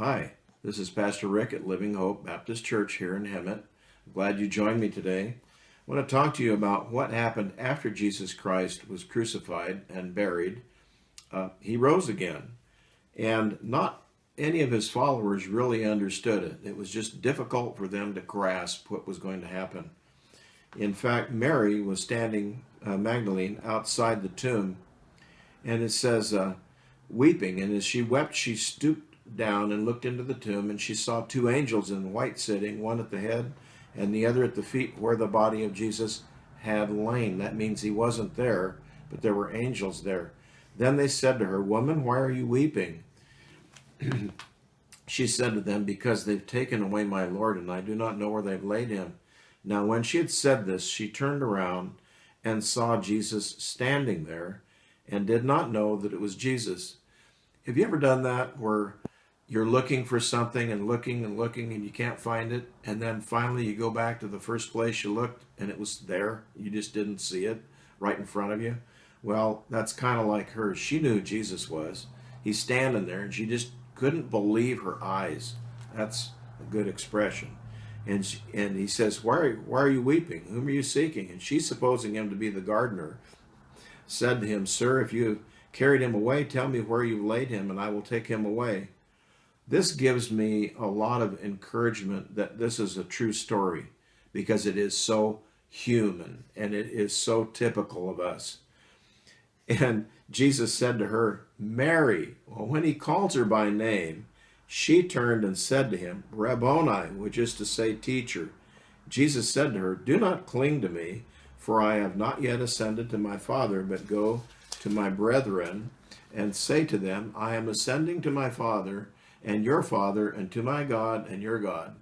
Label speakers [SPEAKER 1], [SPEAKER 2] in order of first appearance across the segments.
[SPEAKER 1] Hi, this is Pastor Rick at Living Hope Baptist Church here in Hemet. I'm glad you joined me today. I want to talk to you about what happened after Jesus Christ was crucified and buried. Uh, he rose again, and not any of his followers really understood it. It was just difficult for them to grasp what was going to happen. In fact, Mary was standing, uh, Magdalene, outside the tomb, and it says, uh, weeping. And as she wept, she stooped down and looked into the tomb, and she saw two angels in white sitting, one at the head and the other at the feet where the body of Jesus had lain. That means he wasn't there, but there were angels there. Then they said to her, Woman, why are you weeping? she said to them, Because they've taken away my Lord, and I do not know where they've laid him. Now, when she had said this, she turned around and saw Jesus standing there and did not know that it was Jesus. Have you ever done that where you're looking for something and looking and looking and you can't find it. And then finally you go back to the first place you looked and it was there. You just didn't see it right in front of you. Well that's kind of like her. She knew jesus was. He's standing there and she just couldn't believe her eyes. That's a good expression. And she, and he says why are, why are you weeping? Whom are you seeking? And she's supposing him to be the gardener. Said to him sir if you have carried him away tell me where you've laid him and i will take him away this gives me a lot of encouragement that this is a true story because it is so human and it is so typical of us. And Jesus said to her, Mary. Well, when he calls her by name, she turned and said to him, Rabboni, which is to say, teacher. Jesus said to her, Do not cling to me, for I have not yet ascended to my Father, but go to my brethren and say to them, I am ascending to my Father and your Father, and to my God and your God.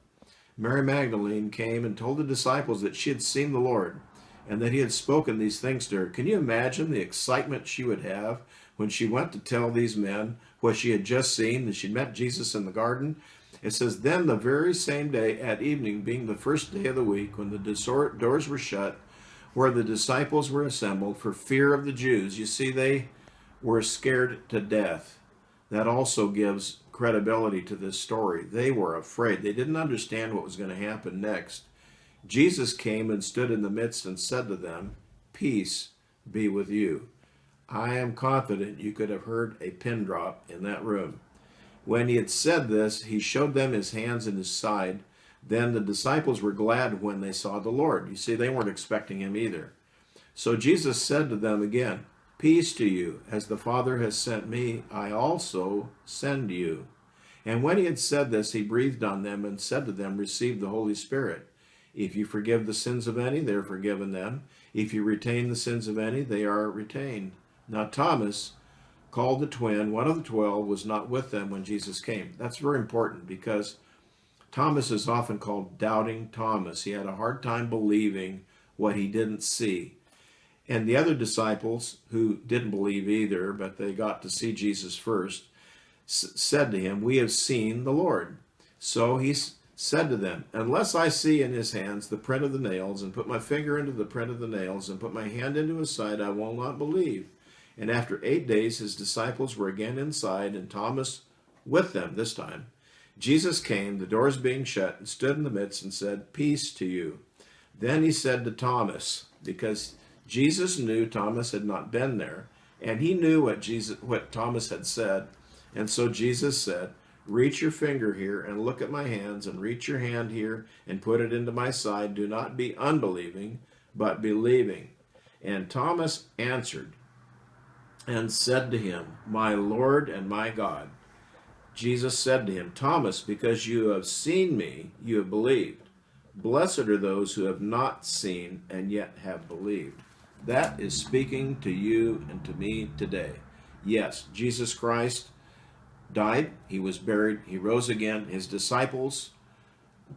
[SPEAKER 1] Mary Magdalene came and told the disciples that she had seen the Lord and that he had spoken these things to her. Can you imagine the excitement she would have when she went to tell these men what she had just seen, that she met Jesus in the garden? It says, Then the very same day at evening, being the first day of the week, when the doors were shut, where the disciples were assembled for fear of the Jews, you see, they were scared to death. That also gives credibility to this story. They were afraid. They didn't understand what was going to happen next. Jesus came and stood in the midst and said to them, Peace be with you. I am confident you could have heard a pin drop in that room. When he had said this, he showed them his hands and his side. Then the disciples were glad when they saw the Lord. You see, they weren't expecting him either. So Jesus said to them again, Peace to you. As the Father has sent me, I also send you. And when he had said this, he breathed on them and said to them, Receive the Holy Spirit. If you forgive the sins of any, they are forgiven them. If you retain the sins of any, they are retained. Now Thomas, called the twin, one of the twelve, was not with them when Jesus came. That's very important because Thomas is often called doubting Thomas. He had a hard time believing what he didn't see. And the other disciples who didn't believe either, but they got to see Jesus first, said to him, We have seen the Lord. So he said to them, Unless I see in his hands the print of the nails, and put my finger into the print of the nails, and put my hand into his side, I will not believe. And after eight days his disciples were again inside, and Thomas with them this time. Jesus came, the doors being shut, and stood in the midst and said, Peace to you. Then he said to Thomas, because Jesus knew Thomas had not been there, and he knew what Jesus what Thomas had said. And so Jesus said, Reach your finger here and look at my hands, and reach your hand here and put it into my side. Do not be unbelieving, but believing. And Thomas answered and said to him, My Lord and my God. Jesus said to him, Thomas, because you have seen me, you have believed. Blessed are those who have not seen and yet have believed. That is speaking to you and to me today. Yes, Jesus Christ died, he was buried, he rose again. His disciples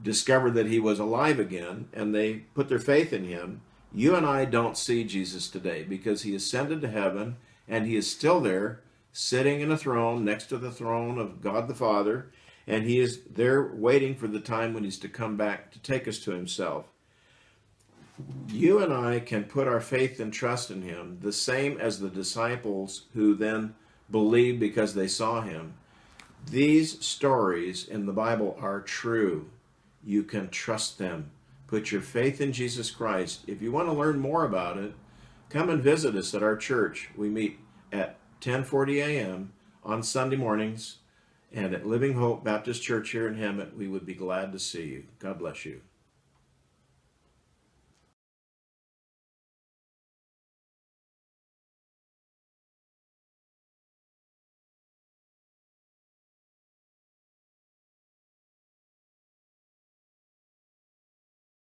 [SPEAKER 1] discovered that he was alive again and they put their faith in him. You and I don't see Jesus today because he ascended to heaven and he is still there sitting in a throne next to the throne of God the Father and he is there waiting for the time when he's to come back to take us to himself you and I can put our faith and trust in him the same as the disciples who then believed because they saw him. These stories in the Bible are true. You can trust them. Put your faith in Jesus Christ. If you want to learn more about it, come and visit us at our church. We meet at 10:40 a.m. on Sunday mornings and at Living Hope Baptist Church here in Hemet. We would be glad to see you. God bless you.